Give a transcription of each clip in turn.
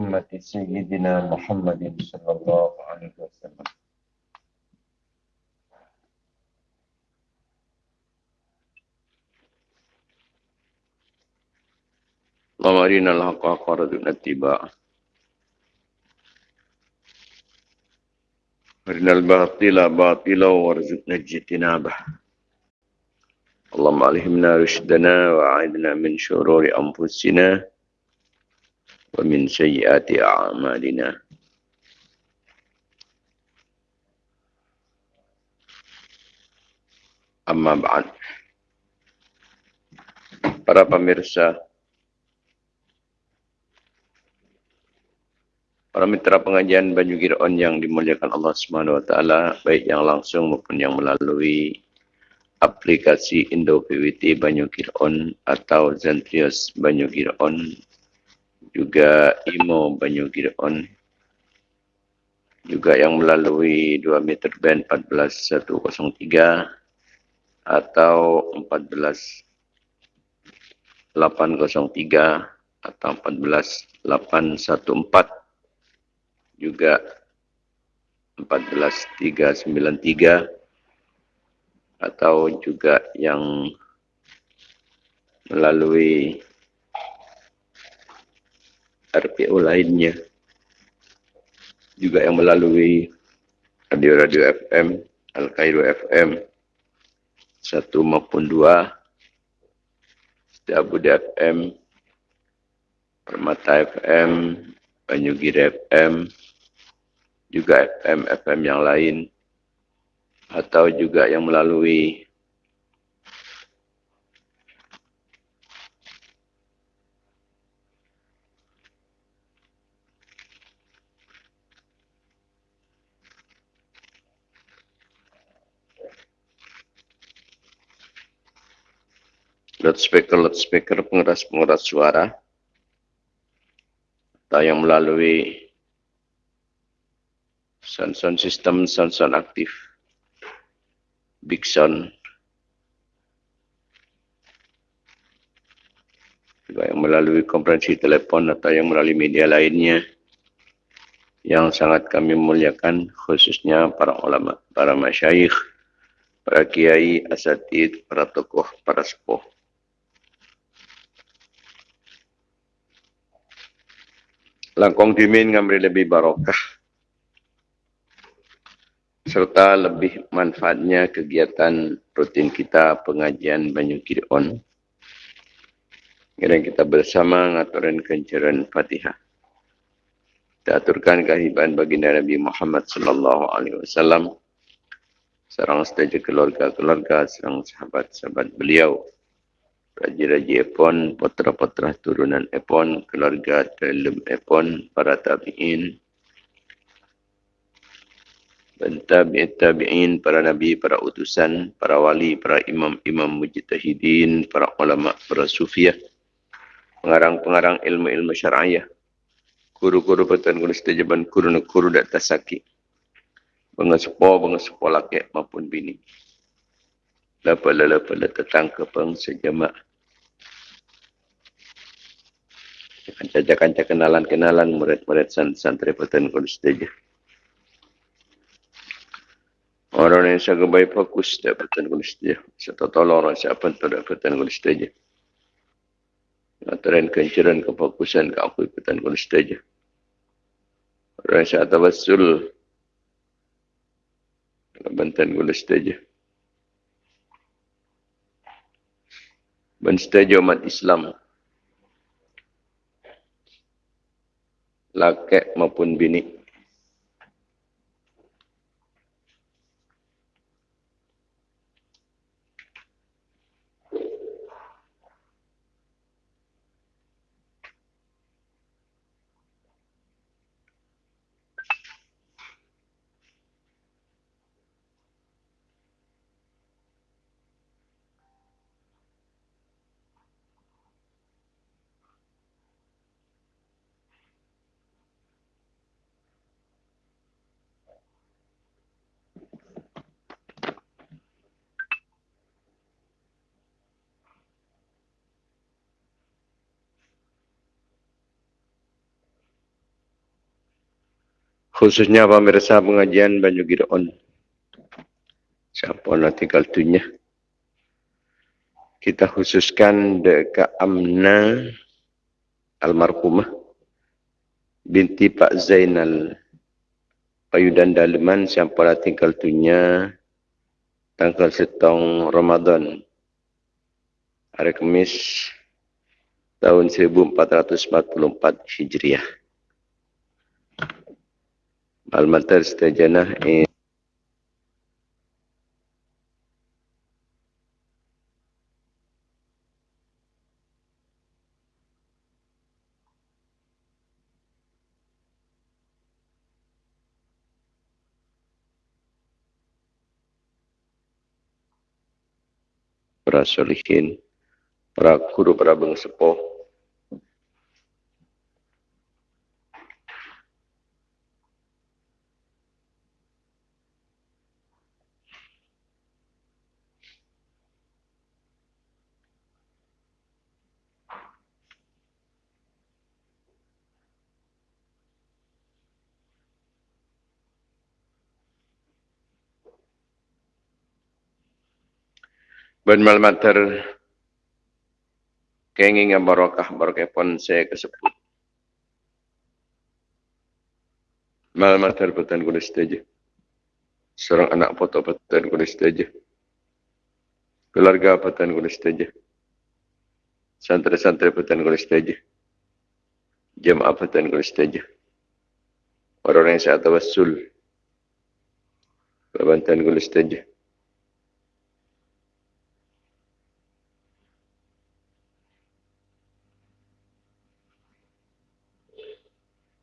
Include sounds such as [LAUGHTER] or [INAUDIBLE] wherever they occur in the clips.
أمة سيدنا محمد صلى الله عليه وسلم. اللهم أرنا الحق حقا وارزقنا اتباعه أرنا الباطل باطلا وارزقنا اجتنابه اللهم ألهمنا رشدنا وأعذنا من شرور أنفسنا ومن سيئات أعمالنا أما بعد para pemirsa para mitra pengajian Banyu Giron yang dimuliakan Allah Subhanahu wa taala baik yang langsung maupun yang melalui aplikasi Indo PWT Banyu Giron atau Zentrios Banyu Giron juga Imo Banyu Giron juga yang melalui 2 meter band 14103 atau 14803 atau 14814 juga 14393 atau juga yang melalui RPO lainnya juga yang melalui radio-radio FM Al-Qairo FM satu maupun dua Setiabudi FM Permata FM Banyugiri FM juga FM-FM yang lain atau juga yang melalui loudspeaker loudspeaker pengeras pengeras suara. Atau yang melalui sound sound system sound sound aktif. Big sound. Juga yang melalui konferensi telepon atau yang melalui media lainnya yang sangat kami muliakan khususnya para ulama, para masyayikh, para kiai, asatid, para tokoh, para sepuh. Langkong dimin ngambil lebih barokah serta lebih manfaatnya kegiatan rutin kita pengajian Banyu Kiron. Kemudian kita bersama ngaturin kencaran Fatihah. Kita aturkan kehidupan baginda Nabi Muhammad sallallahu alaihi wasallam. Serang setuju keluarga-keluarga, serang sahabat-sahabat beliau. Raja-raja Epon, putra-putra turunan Epon, keluarga dalam Epon, para tabi'in, dan tabi'in tabi'in para nabi, para utusan, para wali, para imam-imam mujtahidin, para ulama, para sufiah, pengarang-pengarang ilmu-ilmu syar'iyah, guru-guru petan guru setajaban guru-guru dan tasaki, pengesepo, pengesepo laki maupun bini. Lapa-lapa tetang ke sejamak. Kanca-kanca kenalan-kenalan murid-murid santri petan guru setajaban. Orang yang sangat baik fokus dapatan kulis dia. Serta tolong orang siapa tu dapatan kulis dia. Aturan kencaran kefokusan ke aku dapatan kulis dia. Orang yang sangat tabasul dapatan kulis dia. Ben setuju umat Islam. Laki maupun bini. Khususnya pemirsa pengajian Banyu Gideon. Siapa nak tinggal tunya. Kita khususkan dekat Amna almarhumah binti Pak Zainal Payudan Daleman siapa nak tinggal tunya tanggal setong Ramadan hari Kamis tahun 1444 Hijriah. Al-Matar Setajana in para solihin, para guru, para bengsepoh, Ben malmater kenging barokah barokah pun saya kesebut. Malmater petan kuda setuju. Seorang anak foto petan kuda setuju. Keluarga petan kuda setuju. Santri-santri petan kuda setuju. Jemaah petan kuda setuju. Orang yang saya tawasul. Kebantan kuda setuju.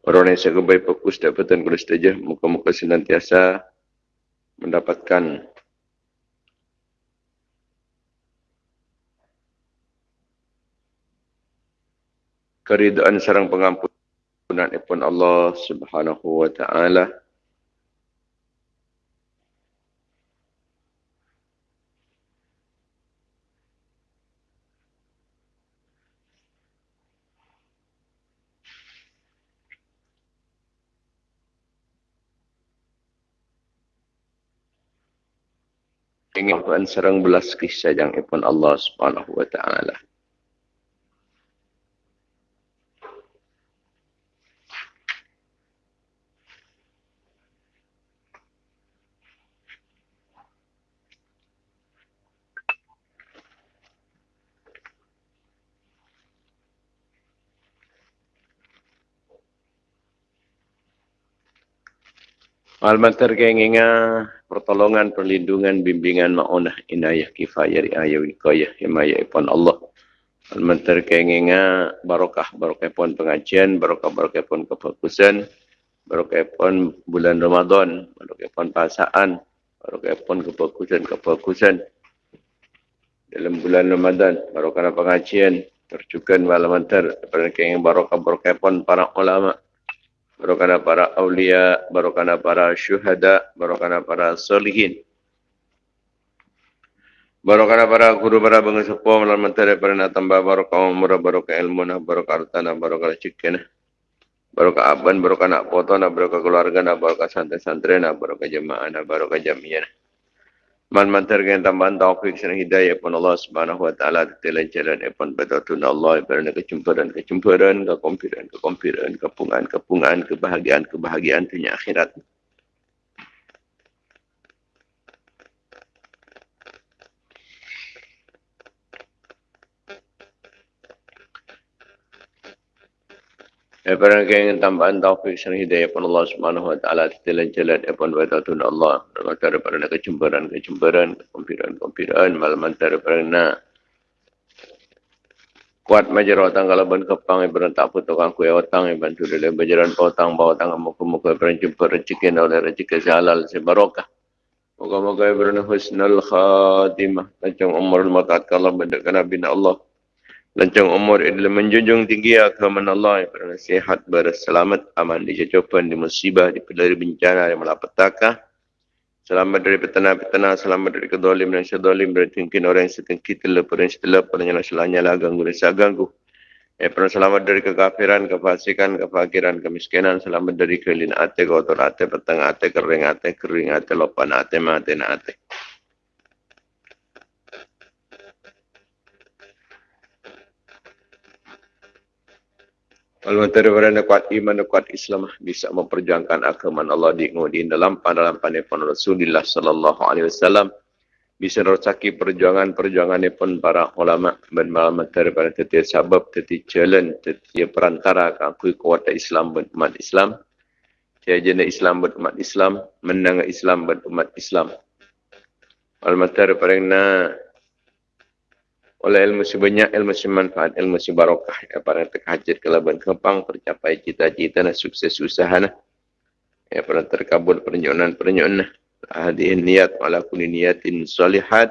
Orang yang saya kebaik fokus dapatan kulis saja. Muka-muka senantiasa mendapatkan keridaan sarang pengampunan ipun Allah Subhanahu wa taala. Ingin serang belas kisah yang ipun Allah Subhanahu wa taala. Terkenginga pertolongan, perlindungan, bimbingan, ma'unah, inayah, kifayah, riayah, wikayah, himayah, ipon Allah. Terkenginga barokah, barokah pun pengajian, barokah, barokah pun kefokusan, barokah pun bulan Ramadan, barokah pun pasaan, barokah pun kefokusan, kefokusan. Dalam bulan Ramadan, barokah pengajian, terjukan malaman ter, barokah, barokah pun para ulama' barokana para awliya, barokana para syuhada, barokana para solihin. Barokana para guru para bangsa sepuh melalui menteri para tambah barokah umur, barokah ilmu, barokah harta, barokah cikena. Barokah aban, barokah nak foto, barokah keluarga, barokah santri-santri, barokah jemaah, barokah jamiah. Man mantarkan tambahan taufik dan hidayah pun Allah Subhanahu wa taala telah jalan pun betul Allah kerana kecumparan kecumparan kekompiran kekompiran kepungan kepungan kebahagiaan kebahagiaan dunia akhirat. Daripada yang tambahan taufik dan hidayah pun Allah subhanahu wa ta'ala Titilan jalan Epon wa Allah Daripada kecemburan kecemburan Kompiran kompiran Malam antara nak Kuat majar otang kalau ban kepang ibarat tak putuk aku ya otang ibarat tu dalam bajaran potang bawa tangan muka muka jumpa rezeki oleh rezeki halal sebarokah. Moga moga ibarat husnul khatimah. Lancang umur matat kalau benda kena bina Allah lancang umur adalah menjunjung tinggi agama Allah yang pernah sehat berselamat aman di di musibah di pelari bencana di malapetaka selamat dari petana-petana selamat dari kedolim dan sedolim dari mungkin orang yang setengah kita lepas dan setelah pada nyala selanya lah ganggu dan ganggu Ya pernah selamat dari kekafiran, kefasikan, kefakiran, kemiskinan, selamat dari kelin ate, kotor ate, petang ate, kering ate, kering ate, lopan ate, mati ate. Kalau terbaru kuat iman, kuat Islam bisa memperjuangkan agama Allah di dalam dalam pandangan Rasulullah Sallallahu Alaihi Wasallam bisa rosaki perjuangan-perjuangan pun para ulama dan malamat daripada tetiap sabab, tetiap jalan, tetiap perantara akui kuat Islam dan umat Islam. Saya jana Islam dan umat Islam, menang Islam dan umat Islam. Malamat daripada na oleh ilmu sebanyak, ilmu semanfaat, ilmu sebarokah. Ya, para terkajat kelaban kempang, tercapai cita-cita dan sukses usaha. Ya, para terkabul perenjuan-perenjuan. هذه النيات على كل نيات صالحات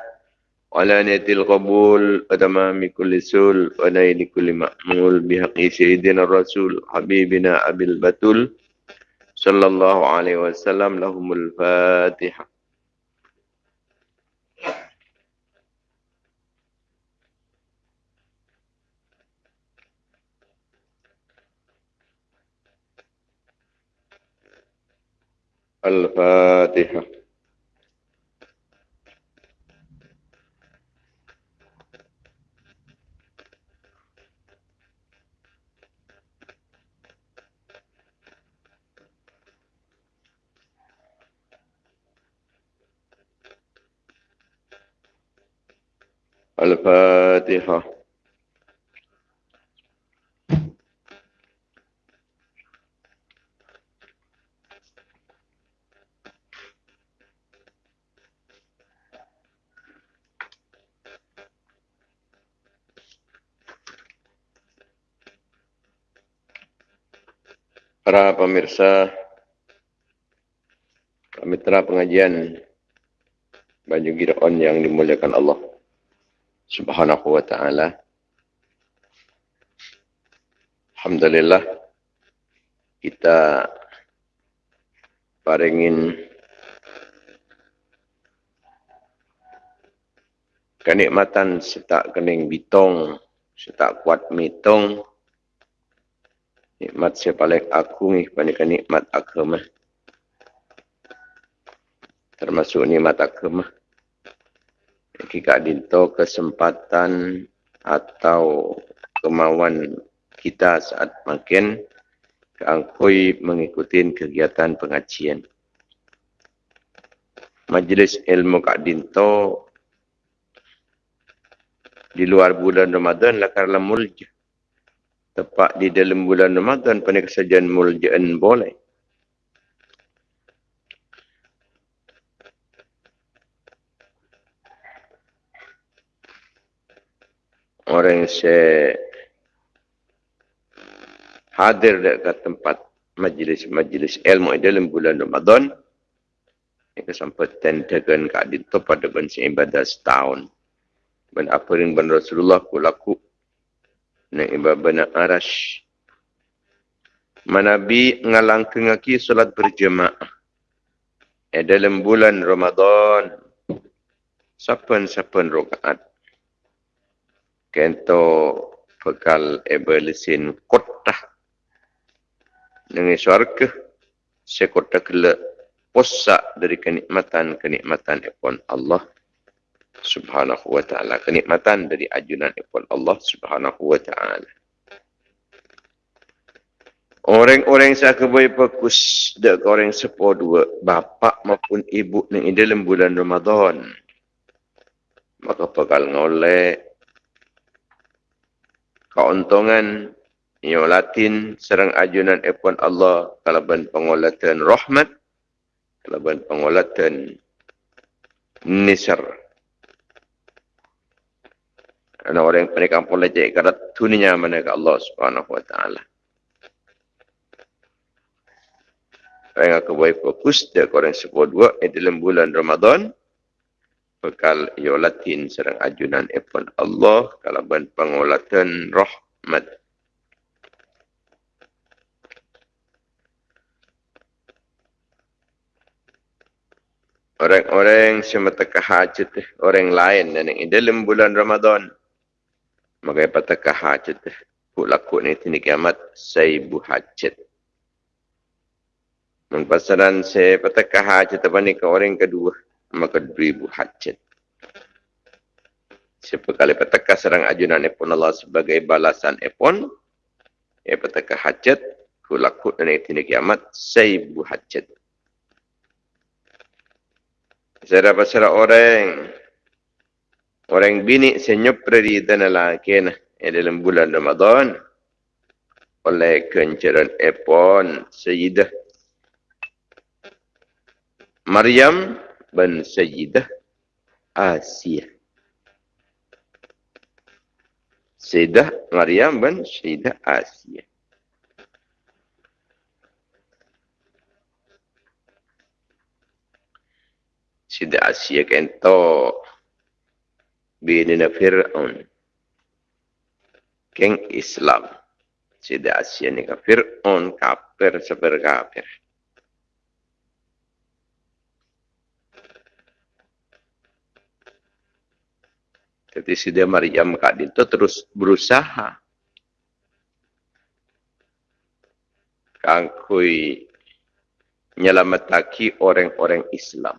وعلى نية القبول وتمام كل سول ونيل كل مأمول بحق سيدنا الرسول حبيبنا أبي البتول صلى الله عليه وسلم لهم الفاتحة الفاتحة. الفاتحة. Para pemirsa, mitra pengajian Baju Giraon yang dimuliakan Allah subhanahu wa ta'ala. Alhamdulillah kita paringin kenikmatan setak kening bitong, setak kuat mitong, nikmat saya paling ni pada nikmat agama. Termasuk nikmat agama jika dinto kesempatan atau kemauan kita saat makin keangkui mengikuti kegiatan pengajian. Majlis ilmu Kak Dinto di luar bulan Ramadan lah karena mulja. Tepat di dalam bulan Ramadan pada kesajian muljaan boleh. orang yang saya hadir dekat tempat majlis-majlis ilmu dalam bulan Ramadan yang kesempatan dengan keadaan pada bangsa ibadah setahun dan apa yang Rasulullah ku laku na ibadah arash. Manabi ngalang kengaki solat berjemaah. Eh, dalam bulan Ramadan sapan-sapan rokaat kento bekal ebelisin kota dengan syurga sekota kele posa dari kenikmatan kenikmatan epon Allah subhanahu wa ta'ala. Kenikmatan dari ajunan epon Allah subhanahu wa ta'ala. Orang-orang saya kebayi fokus dek orang sepo dua bapa maupun ibu ni dalam bulan Ramadan. Maka bakal ngolek. Keuntungan yang latin serang ajunan epon Allah. Kalaban pengolatan rahmat kalaban pengolatan nisar ana orang mereka pun lejek karat tuninya mana ke Allah subhanahu wa ta'ala. Orang aku boleh fokus dia korang sebut dua dalam bulan Ramadan. Bekal yolatin serang ajunan epon Allah kalaban pengolatan rahmat. Orang-orang semata hajat orang lain dan yang dalam bulan Ramadan maka patah hajat ku laku ni tini kiamat say buhajat. Mempasaran saya petakah hajat apa ni ke orang kedua maka diberi buhajat. Siapa kali petakah serang ajunan epon Allah sebagai balasan epon, ya petakah hajat ku laku ni tini kiamat say buhajat. Saya dapat orang orang bini senyap dari tanah laki nah dalam bulan Ramadan oleh kencaran Epon Sayyidah Maryam bin Sayyidah Asia. Sayyidah Maryam bin Sayyidah Asia. Sayyidah Asia kentok binina Fir'aun. Keng Islam. Sida Asia ni ka Fir'aun kafir seper kafir. Jadi Sida Maryam kak itu terus berusaha. Kangkui nyelamataki orang-orang Islam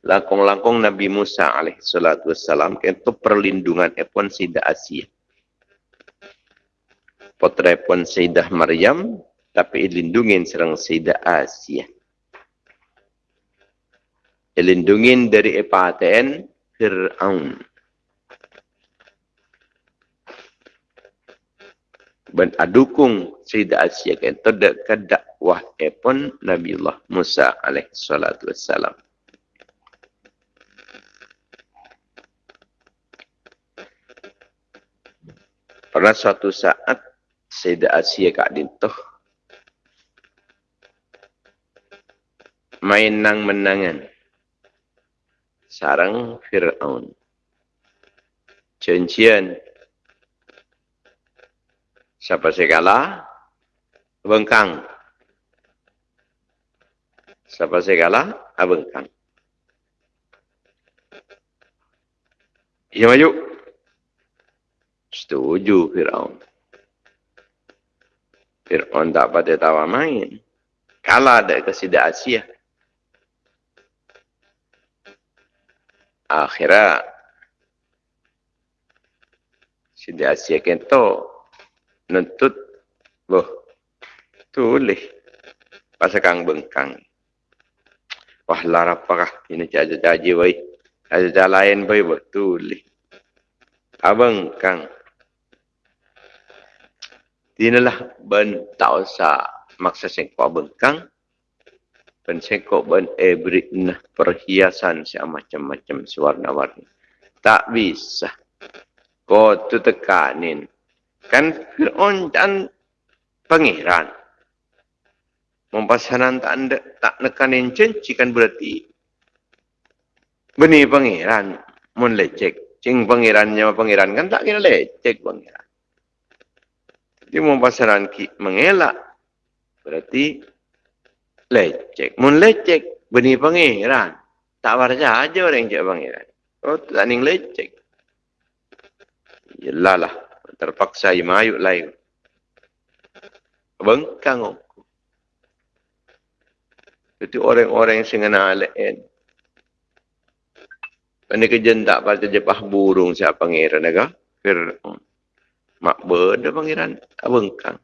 langkong-langkong Nabi Musa alaihi salatu wassalam itu perlindungan epon Sayyidah Asia. Putra epon Sayyidah Maryam tapi dilindungin serang Sayyidah Asia. Dilindungin dari epaten Fir'aun. Ben adukung Sayyidah Asia kan terdekat dakwah epon Nabi Allah Musa alaihi salatu wassalam. Pernah suatu saat Sayyidah Asia Kak Dintuh main nang menangan sarang Fir'aun. Cencian siapa segala bengkang. Siapa segala abengkang. Ya maju. Setuju Fir'aun. Fir'aun tak pada tawa main. Kalah ada ke Sida Asia. Akhirnya, Sida Asia kento nuntut, boh, tulis. Pasakang bengkang. Wah, larapakah ini caja-caji, boy. Caja-caja lain, boy, boh, tulis. Abang Kang Dinalah ben tak usah maksa sengkok bengkang. Ben sengkok ben ebrik nah perhiasan si macam-macam warna-warni. Tak bisa. Kau tu tekanin. Kan Fir'aun dan pengiran. Mempasanan tak, anda, tak nekanin cenci kan berarti. Benih pengiran. Mun lecek. Cing pengirannya pengiran kan tak kira lecek pengiran. Dia mau pasaran ki mengelak. Berarti lecek. Mun lecek benih pangeran. Tak warja aja orang cek pangeran. Oh, tak ning lecek. Yelah lah. Terpaksa ia mayuk lain. Bengkang aku. Itu orang-orang yang sengena alain. Ini kejentak pada jepah burung siapa pangeran. Fir'aun. Mak berde pangeran abengkang.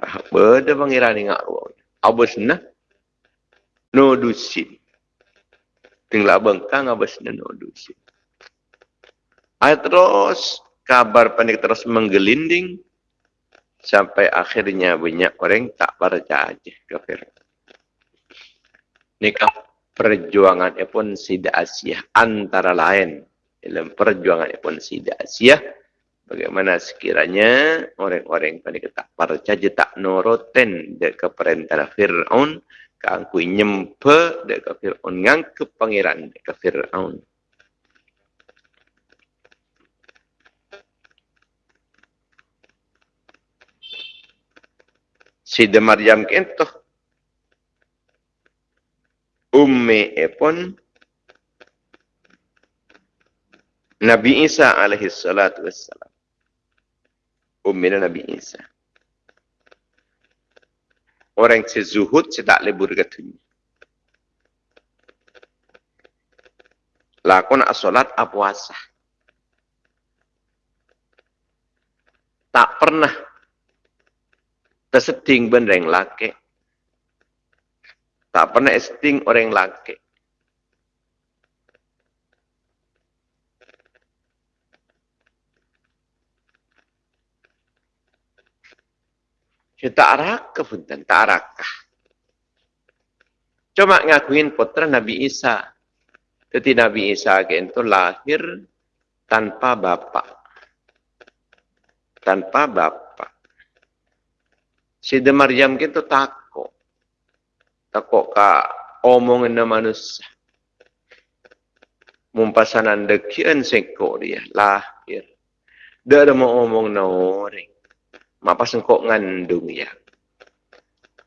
Ah, berde pangeran ingat ruang. Abus nah. No dusin. Tinggal abengkang abus nah no dusin. Ayat terus kabar panik terus menggelinding sampai akhirnya banyak orang tak percaya kafir. Nikah perjuangan pun sida Asia antara lain dalam perjuangan pun Sida Asia. Bagaimana sekiranya orang-orang pada ketak percaya tak noroten dek perintah Fir'aun. Kangku nyempe dek Fir'aun ngangke pangeran dek Fir'aun. Sida Maryam kentoh. Ummi epon Nabi Isa alaihi salatu wassalam. Ummina Nabi Isa. Orang yang zuhud, saya tak boleh berkatunya. Lakon solat apuasa. Tak pernah terseding benda yang laki. Tak pernah esting orang laki. Dia tak rakah pun, tak rakah. Cuma ngakuin putra Nabi Isa. Jadi Nabi Isa itu lahir tanpa bapa. Tanpa bapa. Sida Maryam itu takut. Takut ka omongan manusia. Mumpasanan dekian seko dia lahir. Dia ada mau omong na orang mapas engkau ngandung ya.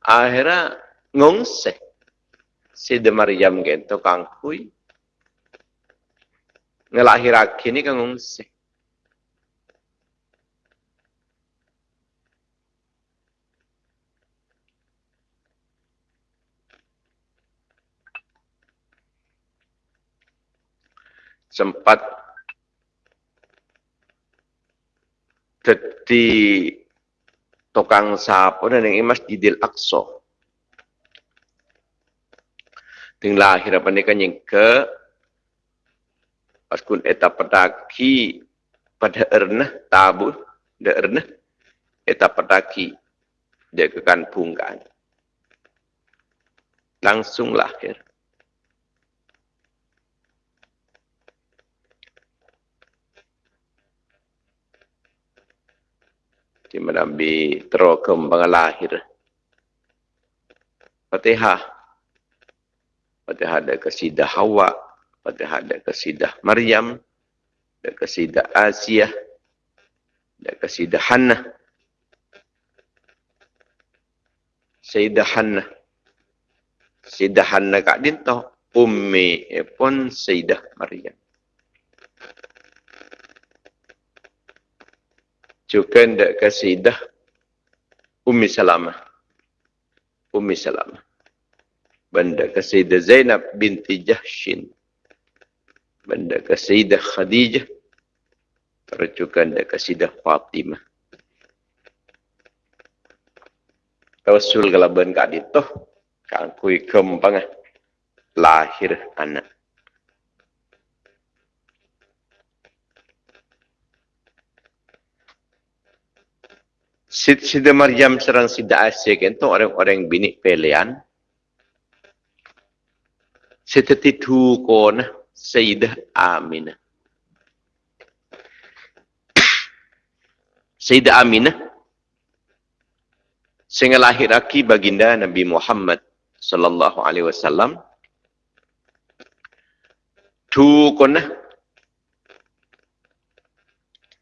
Akhirnya ngongse. Si de Maryam gento kangkui. Ngelahirake ni kang ngongse. sempat jadi tukang sapo na ng Masjidil Aqsa. Ting lahir apa ni kanyang ke paskun eta pedaki pada erna tabu de erna eta pedaki dia ke kampungkan. Langsung lahir. Di mana bi terokem lahir. Fatihah. Fatihah ada kesidah Hawa. Fatihah ada kesidah Maryam. Ada kesidah Asia. Ada kesidah Hannah. Sayyidah Hannah. Sayyidah Hannah kak dinto. Ummi pun Sayyidah Maryam. Juga ndak kasidah Ummi Salamah. Ummi Salamah. Benda kasidah Zainab binti Jahshin. Benda kasidah Khadijah. Terjukan ndak kasidah Fatimah. Rasul kalaban kat itu, kangkui kembang lahir anak. Sida Maryam serang Sida Asyik itu orang-orang bini pilihan. Sida titu kona Sayyidah Aminah. [COUGHS] Sayyidah Aminah. Sehingga lahir aki baginda Nabi Muhammad sallallahu alaihi wasallam. Tu kona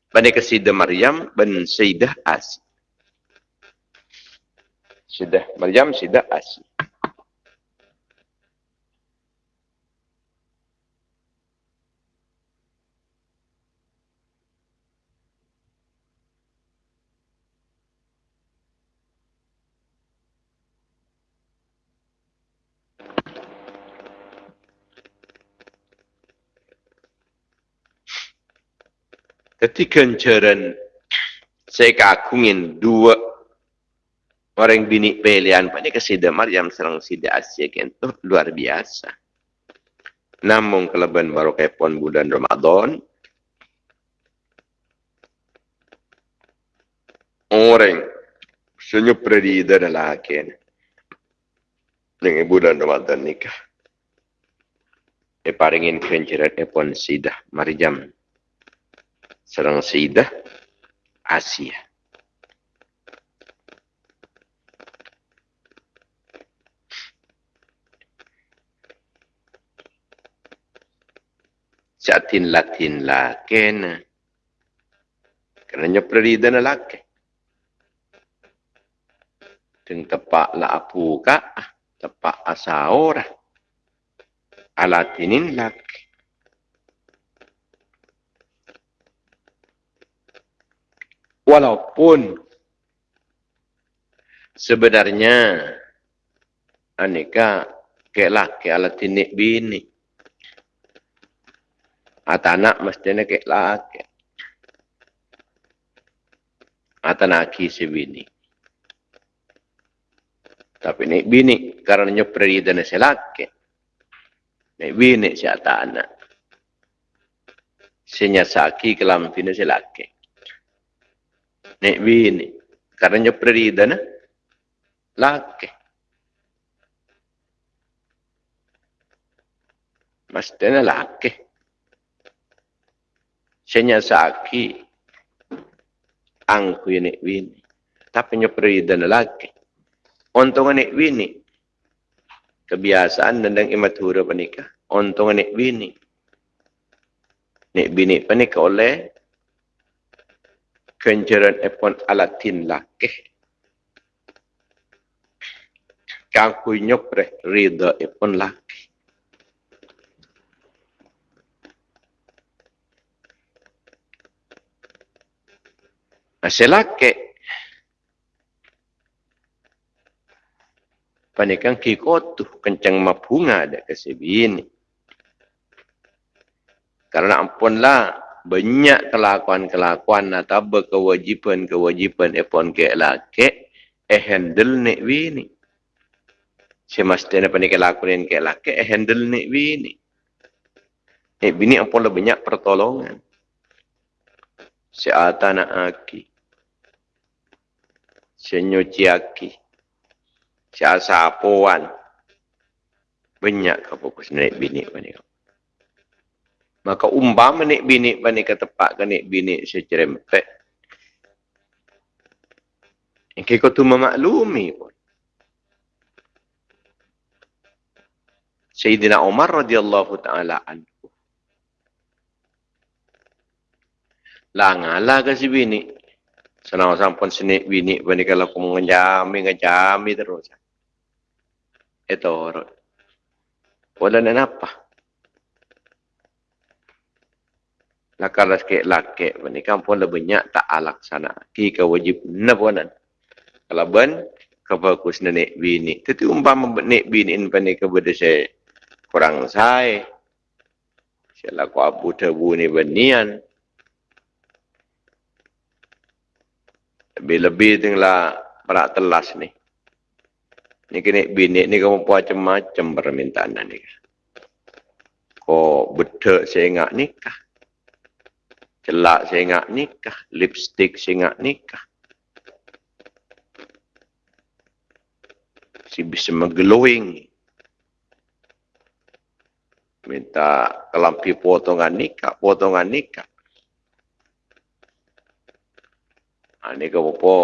Bani ke Sayyidah Maryam dan Sayyidah Asyik. Sudah Maryam, sudah Asi. Ketika jaran saya kagungin dua Orang bini pilihan pada kesida Maryam serang sida Asia itu luar biasa. Namun kelebihan baru kepon bulan Ramadan. Orang senyum predida adalah akin. Dengan bulan Ramadan nikah. E paringin kencirat epon sida Maryam serang sida Asia. jatin latin la kena. Kerana perida na lake. Teng tepak la apu ka, tepak asa ora. Alatinin laki. Walaupun sebenarnya aneka ke lake alatinik bini. Ata anak mestinya ke laki. Ata naki si bini. Tapi nek bini karena nyopri dan si laki. Nek bini si ata anak. Sinya kelam bini si laki. Nek bini karena nyopri dan laki. Mestinya laki. Senya saki. Angku ini wini. Tapi nyopri dan laki. Untung ini wini. Kebiasaan dan imatura panika. Untung ini wini. Nek bini panika oleh kenjaran epon alatin laki. Kangku nyopre rida epon laki. Masih laki. Panikang kikotu kencang mabunga ada kesebini. Karena ampunlah banyak kelakuan-kelakuan atau kewajipan-kewajipan epon ke laki eh handle nek bini. Semestinya panik lakuin ke laki eh handle nek bini. Nek bini ampun lebih banyak pertolongan. Seata nak aki. Senyuci aki. Seasa apuan. Banyak kefokus nek bini panik. Maka umpama nek bini panik ke tempat ke nek bini secerempet. Yang kau tu memaklumi pun. Sayyidina Umar radhiyallahu taala anhu. Langala ke si bini. Senang sampun sini bini bani kalau aku mengenjami ngejami terus. Itu orang. Wala na apa? Lakalas ke laki bani kampun lebih banyak tak alaksana. Ki kewajib nabuanan. Kalau ben kebagus nenek bini. Tetapi umpama nenek bini ini bani kepada saya kurang saya. Saya laku abu tebu ni benian. Lebih-lebih tinggal perak telas ni. Ni kena bini ni kamu buat macam-macam permintaan ni. Kau saya ingat nikah. Celak ingat nikah. Lipstick ingat nikah. Si bisa mengglowing minta kelampi potongan nikah, potongan nikah. Ni ke apa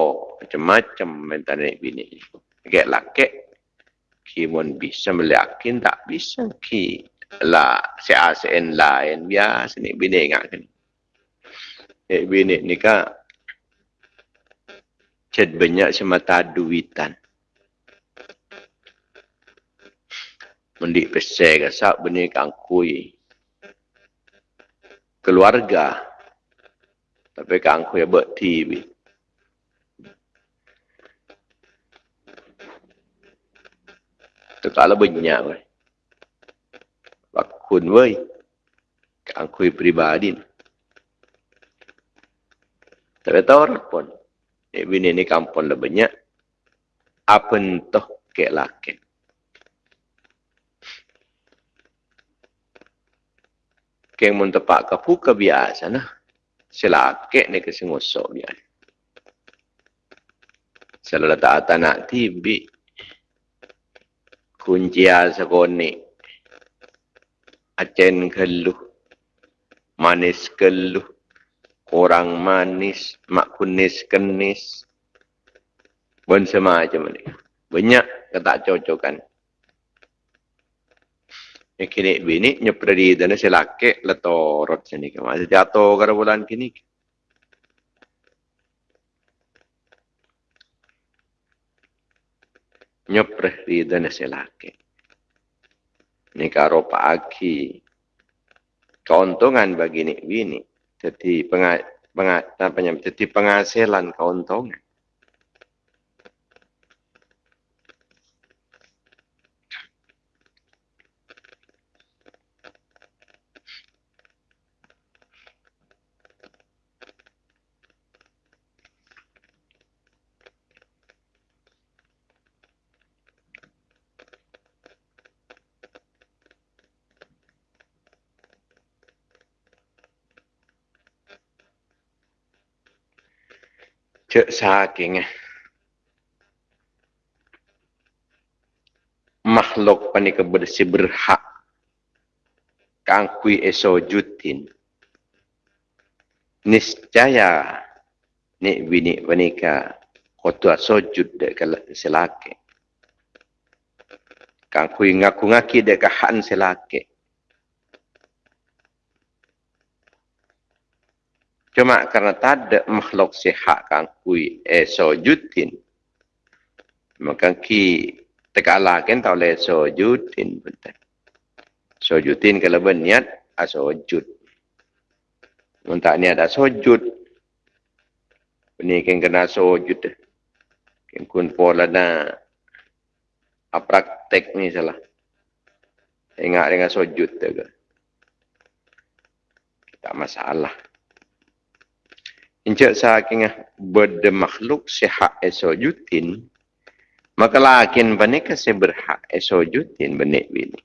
macam-macam minta naik bini. Kayak laki, kimun bisa meliakin tak bisa ki lah si ASN lain biasa ni bini ingat kan. Eh bini ni kan ced banyak semata duitan. mendik pesai ke sak bini kangkui keluarga tapi kangkui buat TV Tekala banyak weh. Bakun weh. Kangkui pribadi. Tapi tahu orang pun. Eh, bini ni kampung lebih banyak. Apa entah ke laki. Keng mun tepak ke puka biasa nah. Selakek ni ke sengosok biasa. Selalu letak atas nak tibi. Kuncia sekoni. Acen keluh. Manis keluh. Kurang manis. Mak kunis kenis. Pun semacam ni. Banyak ketak cocokan. Kini bini nyepri dan si laki letorot sini masih jatuh ke bulan kini. Nyepri dan si laki. Ini karo pagi. Keuntungan bagi ni bini. Jadi apa namanya, jadi penghasilan keuntungan. cek saking makhluk panika bersih berhak. Kangkui eso jutin. Niscaya ni bini panika kotua sojud dek selake. Kangkui ngaku ngaki dek kahan selake Cuma karena tak ada makhluk sihat kan kui eso jutin. Maka ki tekala kan tau le so jutin. So jutin kalau berniat aso jut. Muntak niat aso jut. Ini kan kena so jut. Kan kun pola na praktek ni salah. Ingat dengan sojud tu ke. Tak masalah. Encik saking berde makhluk sihat esojutin, maka lakin banika se berhak esojutin benik bini.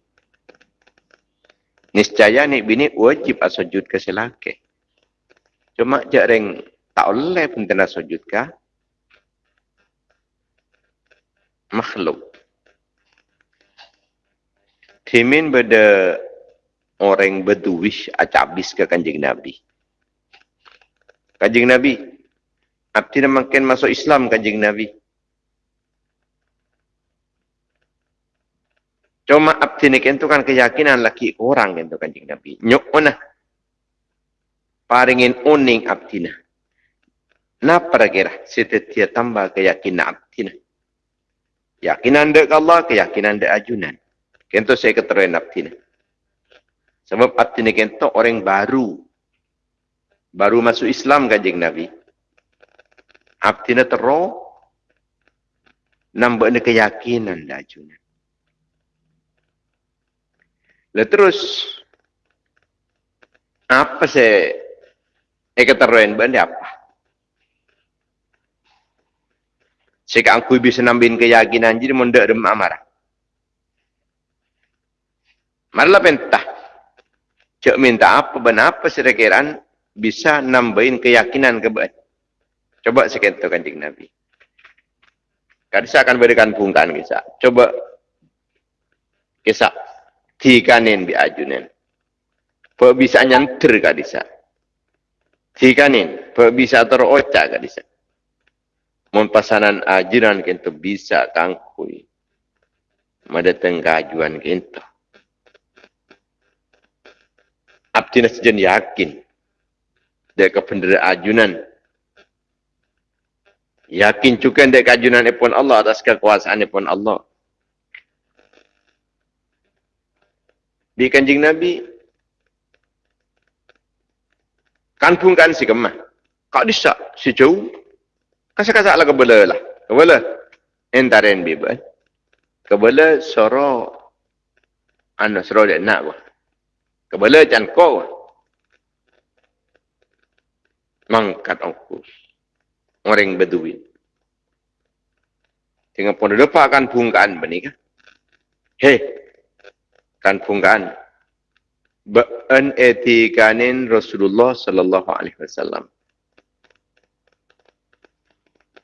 Niscaya ni bini wajib asojud ke selake. Cuma jarang tak boleh pun tena sujud ke makhluk. Timin berde orang berduwish acabis ke kanjeng Nabi. Kanjeng Nabi. Nak makin masuk Islam kanjeng Nabi. Cuma abdi ni kentu kan keyakinan laki orang kentu kanjeng Nabi. Nyok mana? Paringin uning abdi na. Napa kira? Setetia tambah keyakinan abdi na. Yakinan dek Allah, keyakinan dek ajunan. Kentu saya keteruin abdi na. Sebab abdi ni orang baru baru masuk Islam kanjeng Nabi. Abdina tero nambah ni keyakinan dah junan. Lalu terus apa se ekateroen benda apa? Sehingga aku bisa nambin keyakinan jadi mundak dem amarah. Marlah pentah. Cik minta apa, benar apa serekiran bisa nambahin keyakinan kebaik. Coba sekian tu kanjeng Nabi. Kadisa akan berikan bungkaan kisah. Coba kisah tikanin di ajunan. Apa bisa nyantir kadisa. Tikanin. Apa bisa teroca kadisa. Mempasanan ajunan kintu bisa kangkui. Madatang kajuan kintu. Abdina sejen yakin dia kependera ajunan. Yakin juga dia keajunan pun Allah atas kekuasaan pun Allah. Di kanjing Nabi, kan pun kan si kemah. Kau disak si jauh. Kasa-kasa lah kebela lah. Kebela. Entaren bebas. Kebela soro. Anu soro dia nak. Kebela jangan kau mangkat ongkus. Orang beduin. Dengan pun depan kan bungkaan benih kan. Hei. Kan bungkaan. Ba'an etikanin Rasulullah sallallahu alaihi wasallam.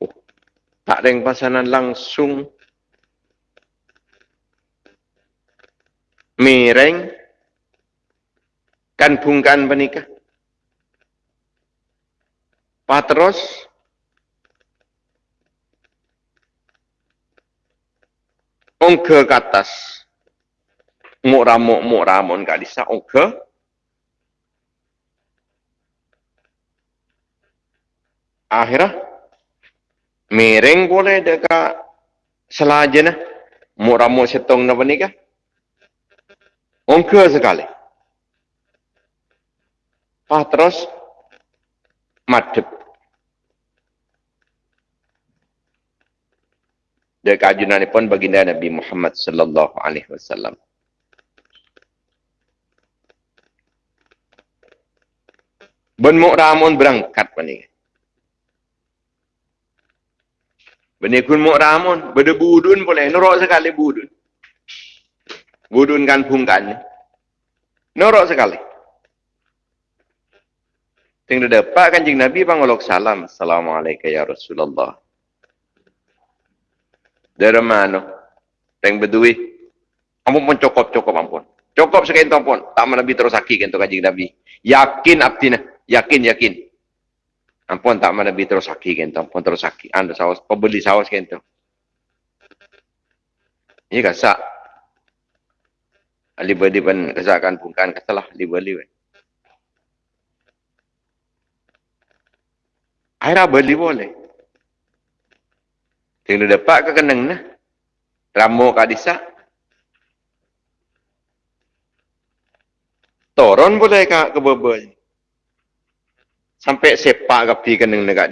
Oh, tak ada yang pasanan langsung mireng kan bungkaan benikah. Patros. Ongke ke atas. Muk ramuk muk ramon kat disa ongke. Akhirnya miring boleh dekat selaja nah muk ramuk setong na ni kah ongke sekali. Patros madhep. Dari kajunan pun baginda Nabi Muhammad sallallahu alaihi wasallam. Ben Mu'ramun berangkat pani. Bani kun Mu'ramun, beda budun boleh, norok sekali budun. Budun kan pungkan. Norok sekali. Tinggal dapat kanjing Nabi pangolok salam. Assalamualaikum ya Rasulullah. Dari mana? Teng bedui. Ampun pun cukup-cukup ampun. Cukup sekian pun. Tak mana Nabi terus sakit kan kanjing Nabi. Yakin abdina. Yakin, yakin. Ampun tak mana Nabi terus sakit kan. Ampun terus sakit. Anda sawas. Pembeli sawas kan tu. Ini kasak. Ali badi pun kasakan bukan kasalah. Ali Akhirnya beli boleh. Tinggal dapat ke kenang nah. Ramu kadisa. Toron boleh ke ke. Sampai sepak ke pi kenang nak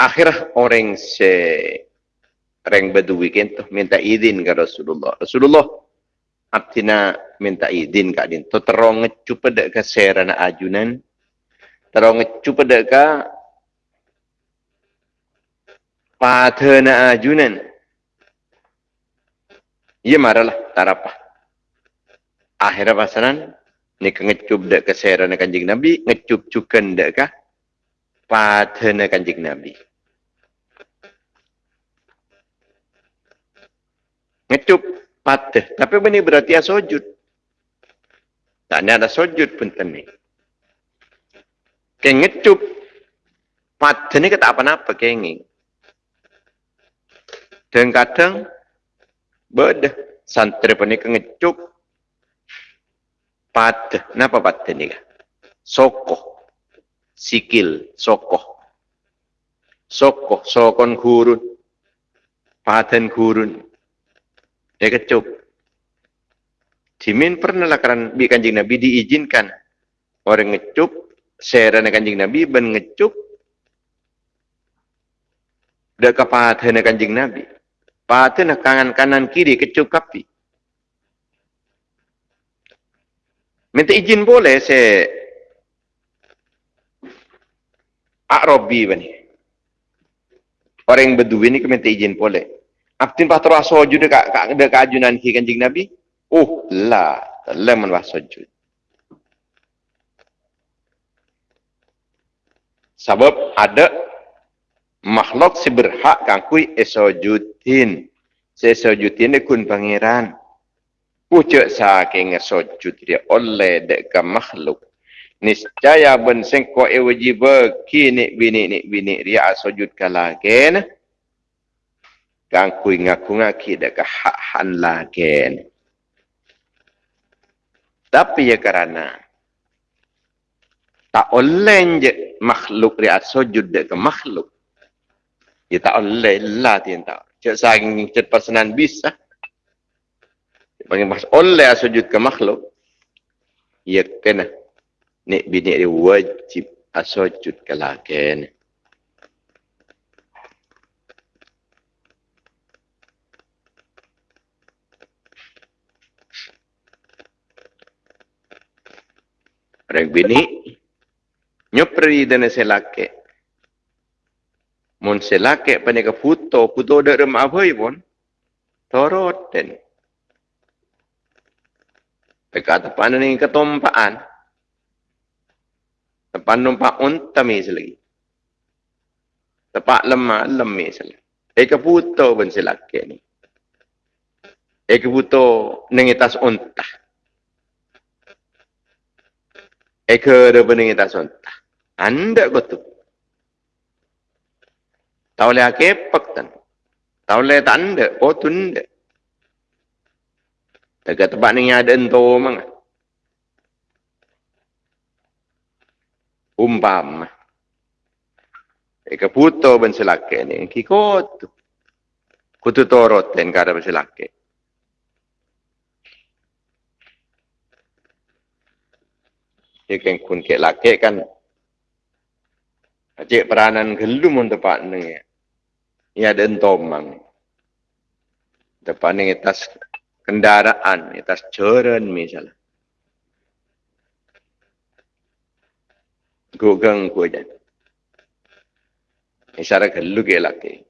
akhirnya orang se badu weekend tu minta izin ke Rasulullah. Rasulullah artinya minta izin ke din. Tu terong ngecup pada ke serana ajunan. Terong ngecup pada ke patena ajunan. Ia maralah tarapa. Akhirnya pasaran ni ngecup dak ke serana kanjing Nabi, ngecup cukan dak ke patena kanjing Nabi. Ngecup patah. Tapi ini berarti ya sujud. Tak ada sujud pun tani. Kayak ngecup patah ni kata apa-apa kayak Dan kadang beda santri pun ni ngecup patah. Kenapa patah ni? Sokoh. Sikil. Sokoh. Sokoh. Sokon gurun. Paten gurun. Ya kecup. Jimin pernah lah bi kanjing Nabi diizinkan orang ngecup seran kanjing Nabi ben ngecup dak kapathen kanjing Nabi. Pathen kanan kanan kiri kecup kapi. Minta izin boleh se Arabi bani. Orang yang berdua ini minta izin boleh. Aftin patro sujud dekat dekat ajunan ki kanjing Nabi. Oh, la, la man was sujud. Sebab ada makhluk si berhak kangkui esojudin. Sesojudin kun pangeran. Pucuk saking esojud dia oleh dekat makhluk. Niscaya ben sengko e wajib kini bini ni bini dia sujud kalagen kang kui ngaku ngaki dak hak han lagi tapi ya kerana tak oleh je makhluk dia sujud dak ke makhluk. Ya tak oleh lah tian tak. Cak saking cak pasanan bisa. Bagi mas oleh sujud ke makhluk ya kena. Ni bini dia wajib asujud ke lagi Rek bini, nyopri dan selake. Mun selake pada ke foto, foto dak rem apa pun, torot den. Dekat tepan ni ketompaan. Tepan numpak unta lagi. Tepak lemah, lemis lagi. Eka foto pun selake ni. Eka foto nengitas unta. Eka ada bening kita sonta. Anda betul. Tahu le akepak tan. Tahu le tanda. Oh tunda. Dekat tempat ni ada ento mang. umpam Eka puto ben selake ni kikot kutu torot ten kada ben selake Ikan kun ke lake kan Acik peranan gelum untuk pak ni. Ia ada entomang. Depan ni atas kendaraan, atas jalan misalnya. Gugang ku aja. Isara gelu ke laki.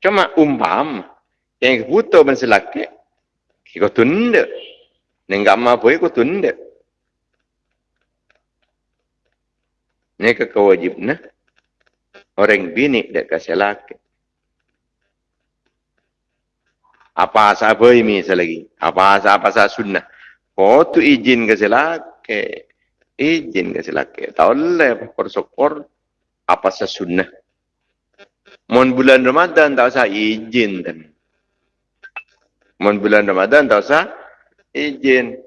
Cuma umpam yang butuh ben selaki. Kiko tunda. Nenggak mampu kiko tunda. Ini kewajibnya orang bini dek kasih laki. Apa sahaja ini selagi. Apa sahaja apa sahaja sunnah. Kau tu izin kasih laki. Izin kasih laki. Tak boleh persokor apa sahaja sunnah. Mohon bulan Ramadan tak usah izin. Mohon bulan Ramadan tak usah izin.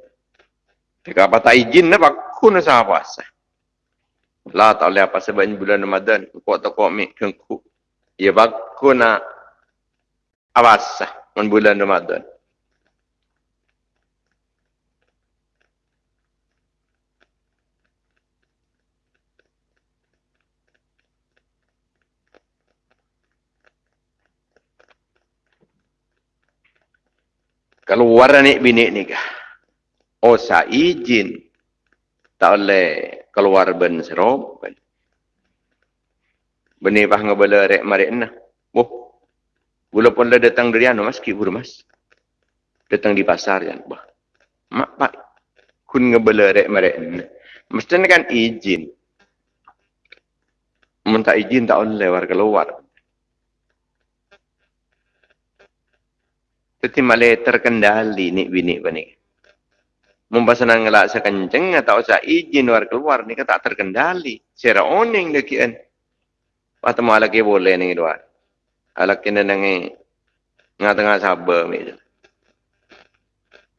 Jika apa tak izin, apa aku nak apa sah. La tak boleh apa sebab ini bulan Ramadan. Kuat tak kuat mik kengku. Ya baku nak awasah men bulan Ramadan. Kalau warna ni bini ni kah? Oh, saya izin. Tak boleh keluar ben serom ben. Beni pah ngabala rek marek na. Boh. Gula pun dah datang dari anu mas ki buru mas. Datang di pasar kan. Bah. Mak pak kun ngabala rek marek na. Mesti kan izin. Mun tak izin tak boleh war keluar. Tapi malah terkendali ni bini bani membasanan ngelak sekenceng atau usah izin luar keluar ni kan tak terkendali. Secara oning dekian. Malah ke boleh ni luar. Alak kena nangi ngatengah sabar ni.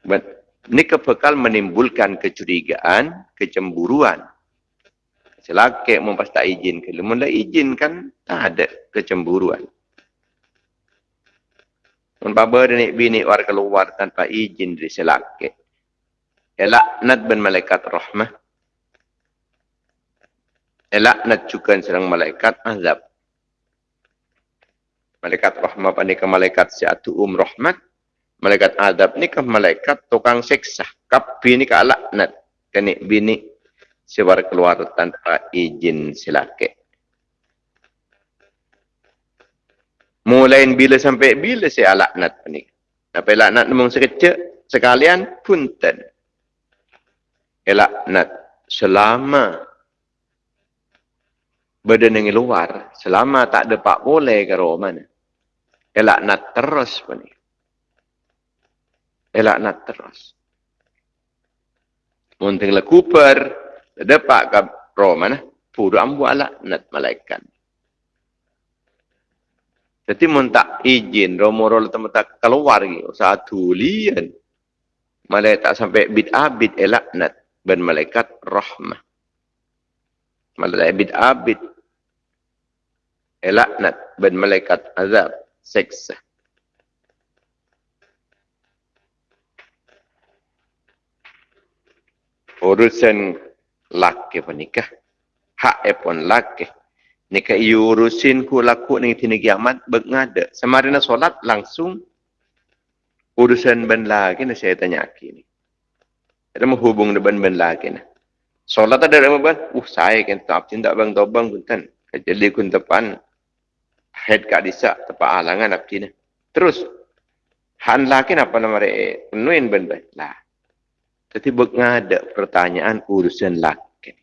But ni kebekal menimbulkan kecurigaan, kecemburuan. Selake mempas tak izin ke. Mula izin kan tak ada kecemburuan. Membaba dan bini war keluar tanpa izin dari selake elaknat ben malaikat rahmah. Elaknat juga serang malaikat azab. Malaikat rahmah panika malaikat siatu um rahmat. Malaikat azab ni ke malaikat tukang seksa kapi ni ke laknat kini bini sebar keluar tanpa izin silake mulai bila sampai bila saya laknat ni? Apa laknat memang sekejap sekalian punten elaknat selama badan yang luar, selama tak ada pak boleh ke roh mana. Elaknat terus pun. Elaknat terus. Mungkin lah kuper, ada pak ke roh mana, puru ambu alaknat malaikat. Jadi mun tak izin romo-romo tempat keluar gitu, satu lian. Malah tak sampai bit abid elaknat ben malaikat rahmah. Malaikat abid elaknat ben malaikat azab seksa. Urusan laki penikah. Hak pun laki. Nika urusin ku laku ni tini kiamat bengada. Semarina solat langsung urusan ben lagi ni saya tanya ni. Ada menghubung dengan ben lagi nah. Solat ada dalam ben. Uh saya kan tak cinta bang tobang kuntan. Jadi kun depan head ka disa tepa alangan abdi nah. Terus han lagi apa nama re penuhin ben ben lah. Jadi ada pertanyaan urusan laki.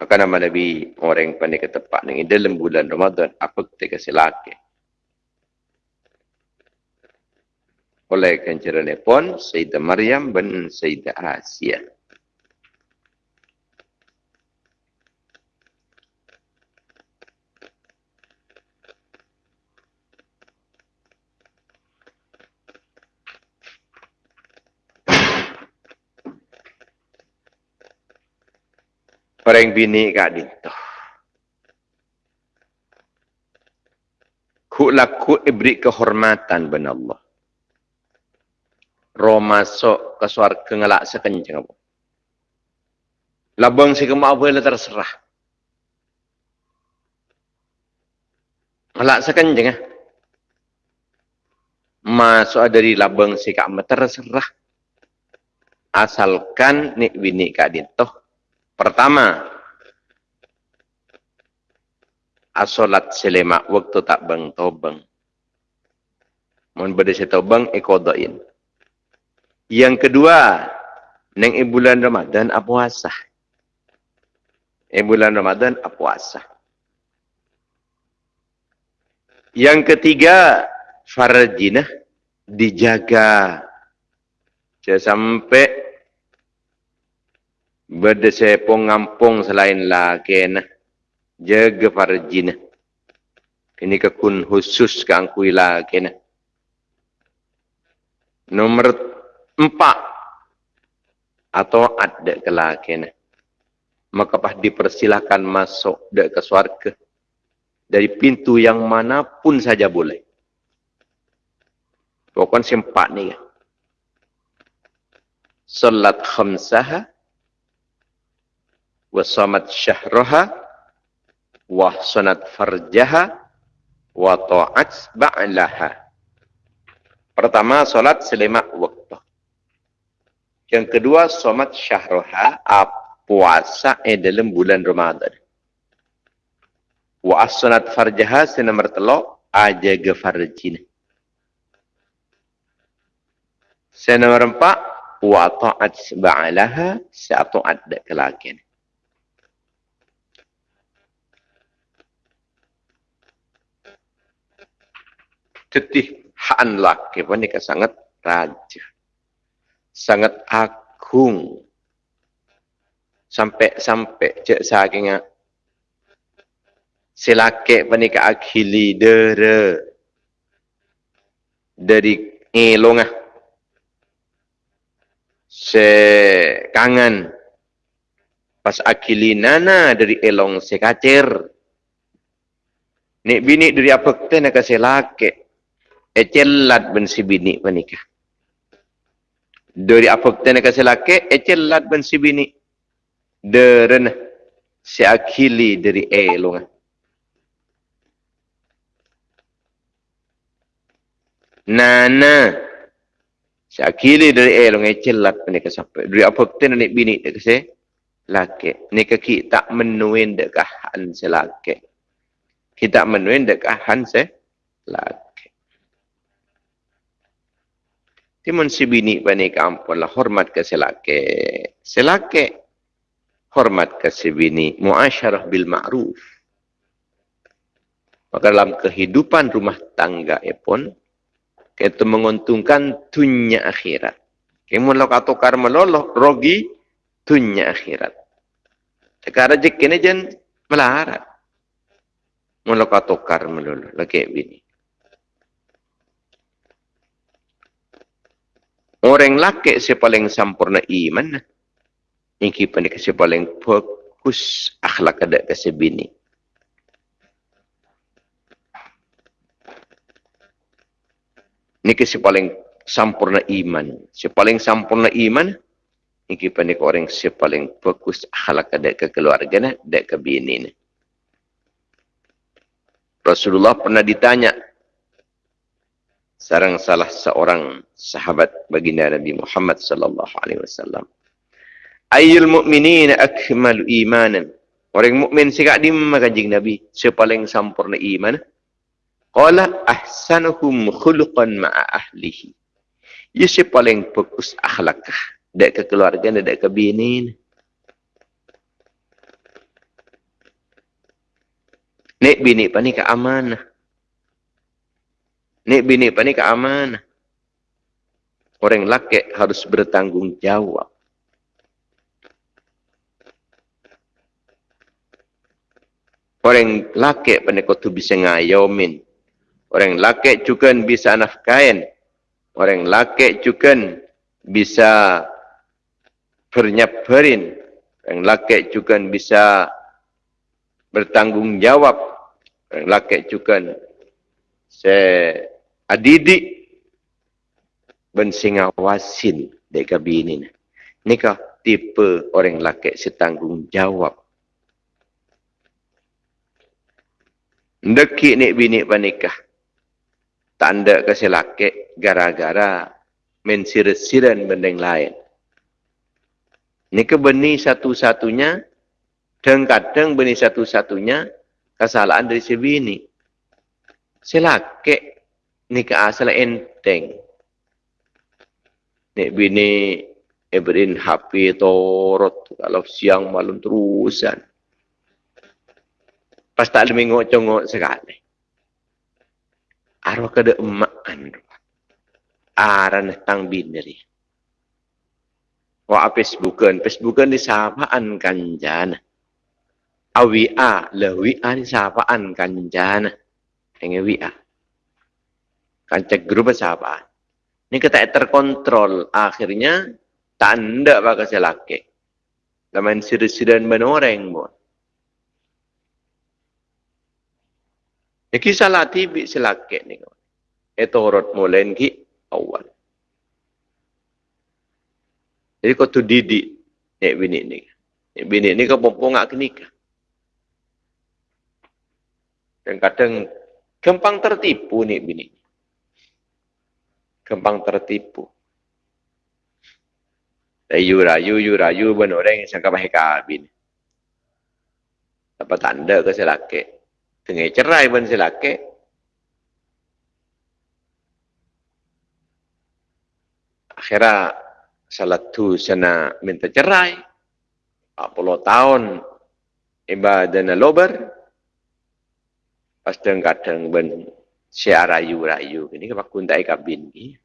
Maka nama Nabi orang yang pandai ke tempat ni dalam bulan Ramadan apa ketika si laki. oleh kanjaran telefon, Sayyidah Maryam bin Sayyidah Asia. Pereng bini kat dito. Kulakut ibrik kehormatan ben Allah. Roh masuk ke suarga ngelak sekencang apa. Labang si kemak boleh terserah. Ngelak sekencang ah. Masuk dari labang si kemak terserah. Asalkan ni bini kat dinto. Pertama, asolat selema waktu tak bang tobang. Mohon berdesa tobang ekodain. Yang kedua, neng bulan Ramadan apa puasa. Eh bulan Ramadan apa puasa. Yang ketiga, farajinah dijaga. Jangan sampai berdesa ngampung selain laki nah jaga farjina. Ini kekun khusus ke angkui lagi. Nah. Nomor empat. Atau ada ke lagi. Nah. Maka pah dipersilakan masuk dek ke suarga. Dari pintu yang manapun saja boleh. Pokoknya sempat ni ya. Salat khamsaha. Wasamat syahraha wa farjaha wa ta'at ba'laha. Pertama, solat selima waktu. Yang kedua, somat syahroha, puasa eh dalam bulan Ramadan. Wa asunat farjaha, senomor telok, aja ke farjina. Senomor empat, wa ta'at ba'laha, se'atu'at dek kelakian. tetih haan laki pun ini sangat raja. Sangat agung. Sampai-sampai cek saking selake pun ini akhili dere dari ngelongah se kangen pas akhili nana dari elong sekacer nek bini dari apa kita nak laki ecelat ben si bini menikah. Dari apa kita nak kasih laki, ecelat ben si bini. Deren si akili dari elong. Nana si akili dari elong ecelat menikah sampai. Dari apa kita nak bini nak kasih laki. Ni kaki tak menuin dekahan si laki. Kita menuin dekahan si laki. Timun si bini bani kampun lah hormat ke selake. Selake hormat ke si bini. Muasyarah bil ma'ruf. Maka dalam kehidupan rumah tangga pun kita menguntungkan dunia akhirat. Kemun lo katukar meloloh rogi dunia akhirat. Sekarang jek ini jen melarat. Mun lo katukar meloloh lagi bini. Orang laki si paling sempurna iman. Ini pun si paling fokus akhlak ada ke si bini. Ini si paling sempurna iman. Si paling sempurna iman. Ini pun orang si paling fokus akhlak ada ke keluarga, ada ke bini. Rasulullah pernah ditanya, sarang salah seorang sahabat baginda Nabi Muhammad sallallahu alaihi wasallam. Ayyul mu'minin akmalu imanan. Orang mukmin sikak di kanjing Nabi, sepaling sempurna iman. Qala ahsanuhum khuluqan ma'a ahlihi. Ya sepaling fokus akhlak dak ke keluarga dak ke bini. Nek bini pani ke amanah. Nek bini apa ni keamanan. Orang laki harus bertanggung jawab. Orang laki pada kau tu bisa ngayomin. Orang laki juga bisa nafkain. Orang laki juga bisa bernyabarin. Orang laki juga bisa bertanggungjawab. Orang laki juga saya adidik ben singawasin dek kabini ni. Nikah tipe orang laki setanggungjawab. Ndeki ni bini panikah. Tanda kasi laki gara-gara mensir-siran benda lain. Ini kebeni satu-satunya dan kadang beni satu-satunya kesalahan dari si bini. Si laki ni ke asal enteng. Nek bini Ebrin HP torot kalau siang malam terusan. Pas tak ada mengok-congok sekali. Arwah kada emak kan. Aran tang bineri. Wa Facebookan, Facebookan di sapaan kanjana. Awia, le WA di sapaan kanjana. Yang WA. Kancak grup sapaan. Ini kita terkontrol. Akhirnya, tanda bakal selaki. Laman siri-sirian menoreng pun. Ya kisah latih bi selaki ni. Itu urut mulen ki awal. Jadi kau tu didik nek bini ni. Nek bini ni kau pompong ngak kenikah. Dan kadang gampang tertipu nek bini. Gampang tertipu. Rayu rayu yu rayu ben orang yang sangka baik kabin. Dapat tanda ke selaki. Tengah cerai ben selaki. Akhirnya salah tu sana minta cerai. 40 tahun ibadah lober. Pas deng kadang ben siar rayu rayu. Ini kepak kuntai kabin ni.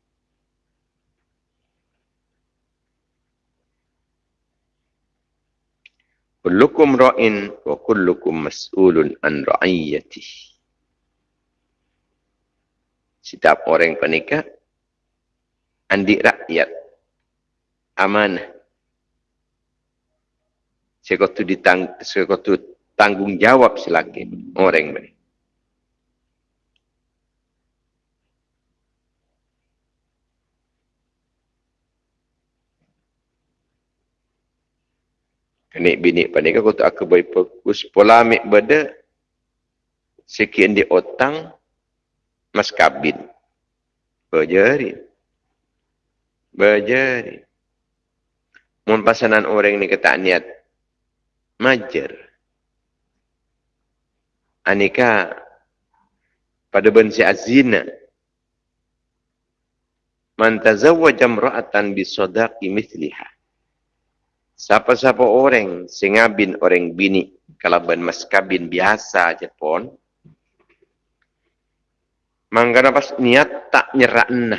Kullukum ra'in wa kullukum mas'ulun an ra'iyati. Setiap orang penikah, andik rakyat, amanah. Sekotu ditang, sekotu tanggung jawab selagi orang ini. Kenik bini panik aku tak aku baik fokus pola amik benda sekian di otang mas kabin. Berjari. Berjari. Mun pasanan orang ni kata niat majer. Anika pada bensi azina. Man tazawwaja imra'atan bi sadaqi mithliha. Siapa-siapa orang singabin orang bini kalaban mas kabin biasa je pon. Manggana pas niat tak nyerah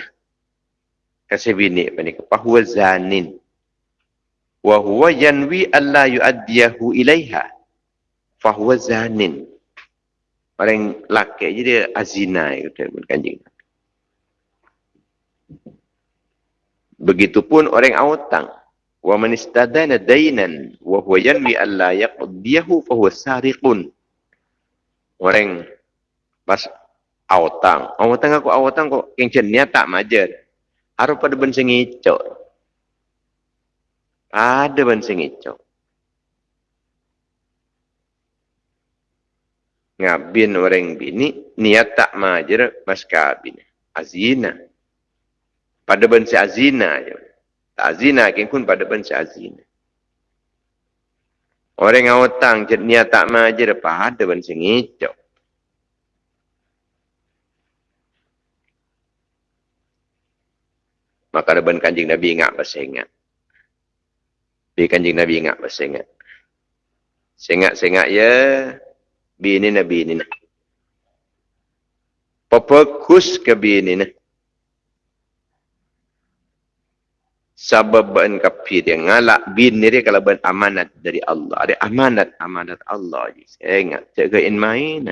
kasih bini apa ni fahuwa zanin wa huwa yanwi alla yuaddiyahu ilaiha. Fahuwa zanin. Orang laki jadi azina itu kanjing begitupun orang awtang wa man istadana dainan wa huwa yanwi an la yaqdiyahu fa huwa sariqun. Orang pas awtang awtang aku awtang kok yang jenia tak majer aru pada ben sing ada ben sing ngabin orang bini niat tak majer mas kabin. Azina. Pada ben azina tak zina kin pun pada benci azina. Orang yang hutang niat tak maja depan ada benci ngicok. Maka ada kanjing Nabi ingat bahasa ingat. Bi kanjing Nabi ingat bahasa ingat. Sengak-sengak ya. Bi ini Nabi ini. Fokus ke bi ini. Nah. sabab ban kafir yang ngalak bin ni dia kalau ban amanat dari Allah ada amanat amanat Allah je saya ingat jaga in main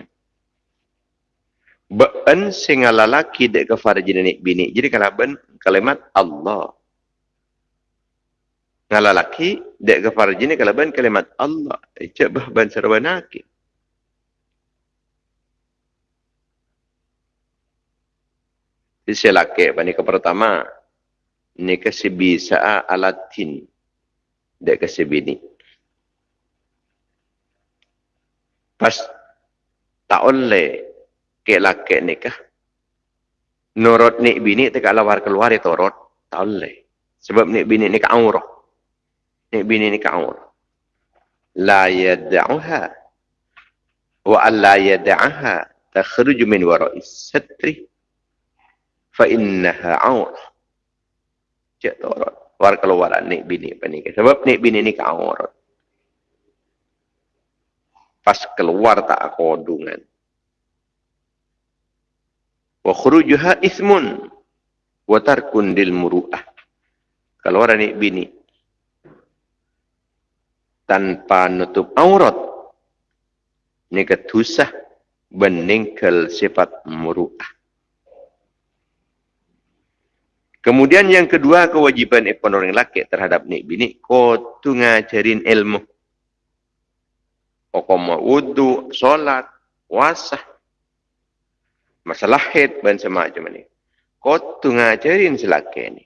ban sing lalaki dek kafar jenis bini jadi kalau ban kalimat Allah Ngala laki, dek ke farji ni kalaban kalimat Allah. Icak bah ban sarwanaki. Isi laki, pani ke pertama, ni kesibi sa'a alatin. Dek kesibi ni. Pas taon le ke laki nikah. Nurut ni bini tak lawar keluar itu rot. Taon le. Sebab ni bini nikah aurah. Ni bini ni kaur. La yad'uha wa alla yad'aha takhruju min wara'i satri fa innaha aur. Cek torot. War keluar ni bini pani. Sebab ni bini ni kaur. Pas keluar tak kodungan. Wa khurujuha ismun wa tarkun dil muru'ah. Keluar ni bini tanpa nutup aurat ni ketusah beningkel sifat muru'ah. Kemudian yang kedua kewajiban ekonomi laki terhadap nik bini ko tu ngajarin ilmu. Pokok wudu, solat, puasa, masalah haid dan semacam ini. Ko tu ngajarin selaki ini.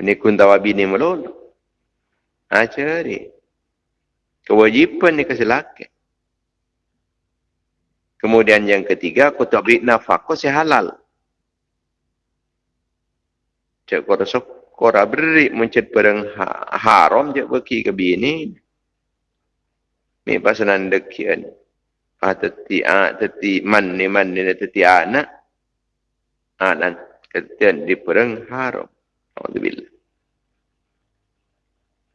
Ini kuntawa bini melulu. Ajari. Kewajipan ni kasih laki. Kemudian yang ketiga, beri nafkah si halal. Cik kau rasa kau beri mencet barang ha haram je bagi ke bini. Ni pasanan dekian. Ah teti ah teti man ni man ni teti anak. Ah dan ketian di barang haram. Alhamdulillah.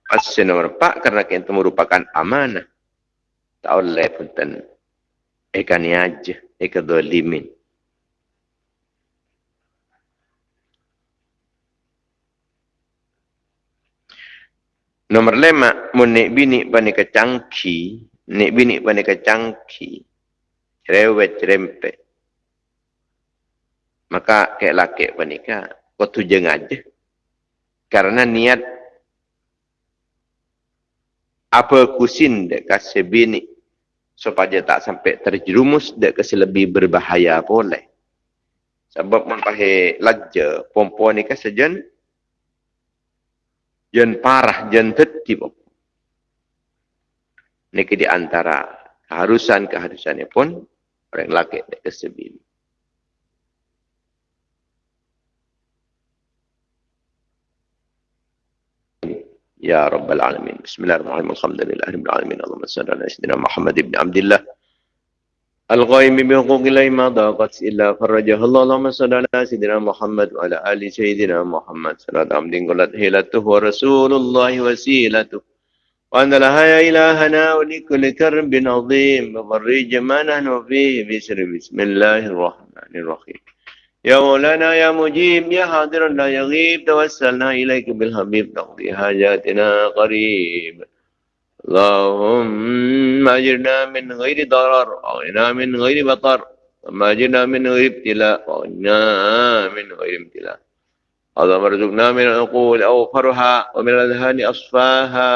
Asal nomor empat kerana kita merupakan amanah. Tak boleh pun ten. Eka ni aja. Eka dua Nomor lima, mun nek bini bani kecangki, nek bini bani kecangki, cerewet cerempet. Maka kayak laki bani ka, kau aja. Karena niat apa kusin dek kasih bini supaya tak sampai terjerumus dek kasih lebih berbahaya boleh. Sebab mempahe laja perempuan ni kasih jen jen parah jen tertib. Ini di antara keharusan-keharusannya pun orang laki dek kasih bini. يا رب العالمين بسم الله الرحمن الرحيم الحمد لله رب العالمين اللهم صل على سيدنا محمد بن عبد الله الغائم بحقوق الله ما ضاقت إلا فرجه الله. اللهم صل على سيدنا محمد وعلى آل سيدنا محمد. صلاة عبد قلت هيلته ورسول الله وسيلته. وأن لها إلهنا ولكل كرب عظيم. وفرج ما نحن فيه بسر بسم الله الرحمن الرحيم. يا مولانا يا مجيب يا حاضر لا يغيب. توسلنا إليك بالحبيب. تقضي حاجاتنا قريب. اللهم أجرنا من غير ضرر وأغننا من غير بطر. ثم أجرنا من غير ابتلاء وأغننا من غير ابتلاء. اللهم ارزقنا من العقول أوفرها ومن الأذهان أصفاها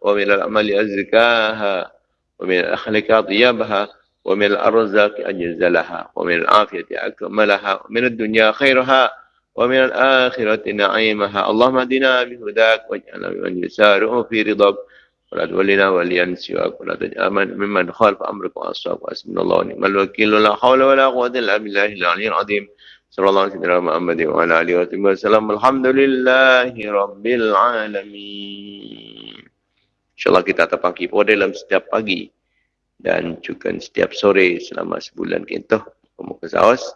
ومن الأعمال أزكاها ومن الأخلاق أطيبها ومن الأرزاق أجزلها ومن العافية أكملها ومن الدنيا خيرها ومن الآخرة نعيمها. اللهم اهدنا بهداك واجعلنا ممن يسارع في رضاك. ولا تولنا وليان سواك ولا تجأمن ممن خالف أمرك la واسم الله ونعم الوكيل ولا حول ولا قوة إلا بالله العلي العظيم صلى الله عليه وسلم محمد وعلى آله وسلم الحمد لله رب العالمين InsyaAllah kita tetap pagi pun dalam setiap pagi dan juga setiap sore selama sebulan kita pemuka saos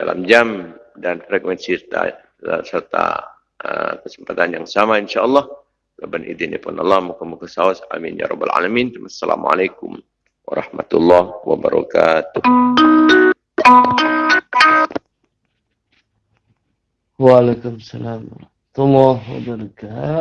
dalam jam dan frekuensi serta, serta uh, kesempatan yang sama insyaAllah. Leban idin pun Allah muka-muka saus amin ya rabbal alamin. Assalamualaikum warahmatullahi wabarakatuh. Waalaikumsalam warahmatullahi wabarakatuh